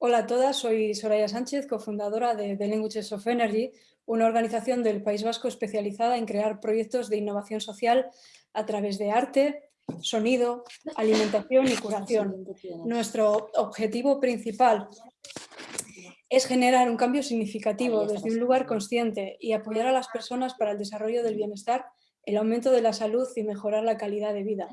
Hola a todas, soy Soraya Sánchez, cofundadora de The Languages of Energy, una organización del País Vasco especializada en crear proyectos de innovación social a través de arte, sonido, alimentación y curación. Nuestro objetivo principal es generar un cambio significativo desde un lugar consciente y apoyar a las personas para el desarrollo del bienestar, el aumento de la salud y mejorar la calidad de vida.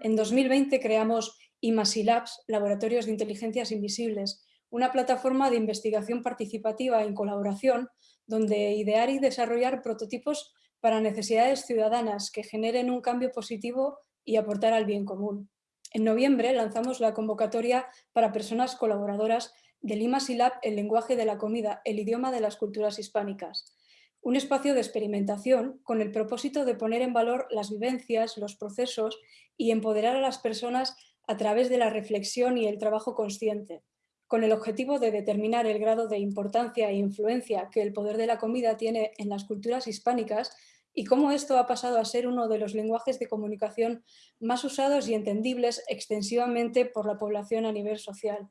En 2020 creamos IMASILabs, Laboratorios de Inteligencias Invisibles, una plataforma de investigación participativa en colaboración donde idear y desarrollar prototipos para necesidades ciudadanas que generen un cambio positivo y aportar al bien común. En noviembre lanzamos la convocatoria para personas colaboradoras del IMASILab El lenguaje de la comida, el idioma de las culturas hispánicas. Un espacio de experimentación con el propósito de poner en valor las vivencias, los procesos y empoderar a las personas a través de la reflexión y el trabajo consciente con el objetivo de determinar el grado de importancia e influencia que el poder de la comida tiene en las culturas hispánicas y cómo esto ha pasado a ser uno de los lenguajes de comunicación más usados y entendibles extensivamente por la población a nivel social.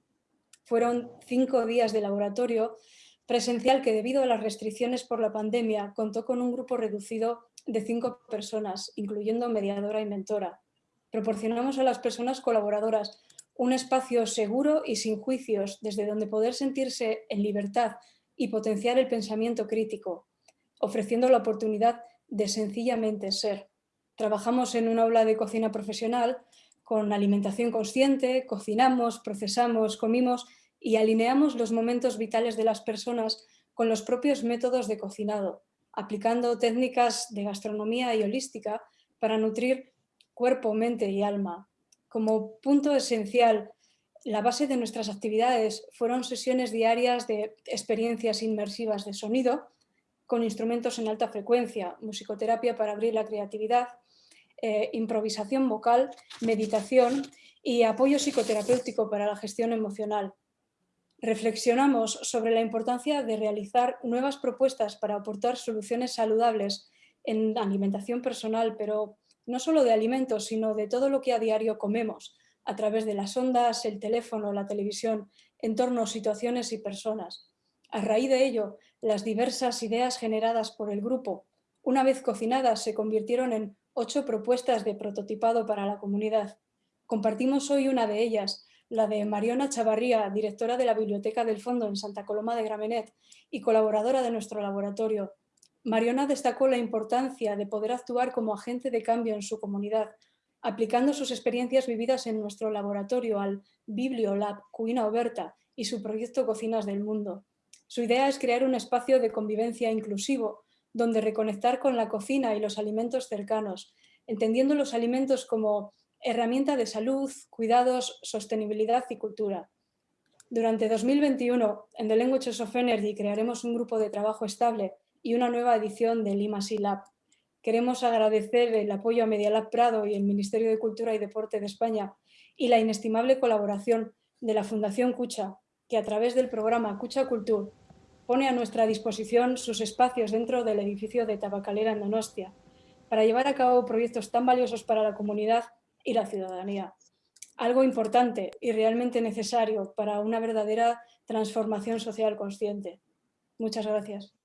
Fueron cinco días de laboratorio presencial que debido a las restricciones por la pandemia contó con un grupo reducido de cinco personas, incluyendo mediadora y mentora. Proporcionamos a las personas colaboradoras un espacio seguro y sin juicios desde donde poder sentirse en libertad y potenciar el pensamiento crítico, ofreciendo la oportunidad de sencillamente ser. Trabajamos en un aula de cocina profesional con alimentación consciente, cocinamos, procesamos, comimos y alineamos los momentos vitales de las personas con los propios métodos de cocinado, aplicando técnicas de gastronomía y holística para nutrir cuerpo, mente y alma, como punto esencial, la base de nuestras actividades fueron sesiones diarias de experiencias inmersivas de sonido, con instrumentos en alta frecuencia, musicoterapia para abrir la creatividad, eh, improvisación vocal, meditación y apoyo psicoterapéutico para la gestión emocional. Reflexionamos sobre la importancia de realizar nuevas propuestas para aportar soluciones saludables en alimentación personal, pero no solo de alimentos, sino de todo lo que a diario comemos, a través de las ondas, el teléfono, la televisión, entornos, situaciones y personas. A raíz de ello, las diversas ideas generadas por el grupo, una vez cocinadas, se convirtieron en ocho propuestas de prototipado para la comunidad. Compartimos hoy una de ellas, la de Mariona Chavarría, directora de la Biblioteca del Fondo en Santa Coloma de Gramenet y colaboradora de nuestro laboratorio, Mariona destacó la importancia de poder actuar como agente de cambio en su comunidad, aplicando sus experiencias vividas en nuestro laboratorio al Bibliolab Cuina Oberta y su proyecto Cocinas del Mundo. Su idea es crear un espacio de convivencia inclusivo, donde reconectar con la cocina y los alimentos cercanos, entendiendo los alimentos como herramienta de salud, cuidados, sostenibilidad y cultura. Durante 2021, en The Languages of Energy crearemos un grupo de trabajo estable y una nueva edición del IMASI Lab. Queremos agradecer el apoyo a Medialab Prado y el Ministerio de Cultura y Deporte de España y la inestimable colaboración de la Fundación Cucha, que a través del programa Cucha Cultur pone a nuestra disposición sus espacios dentro del edificio de Tabacalera en Donostia, para llevar a cabo proyectos tan valiosos para la comunidad y la ciudadanía. Algo importante y realmente necesario para una verdadera transformación social consciente. Muchas gracias.